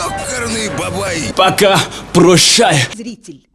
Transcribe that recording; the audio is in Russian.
Ёкарный бабай! Пока прощай. Зритель.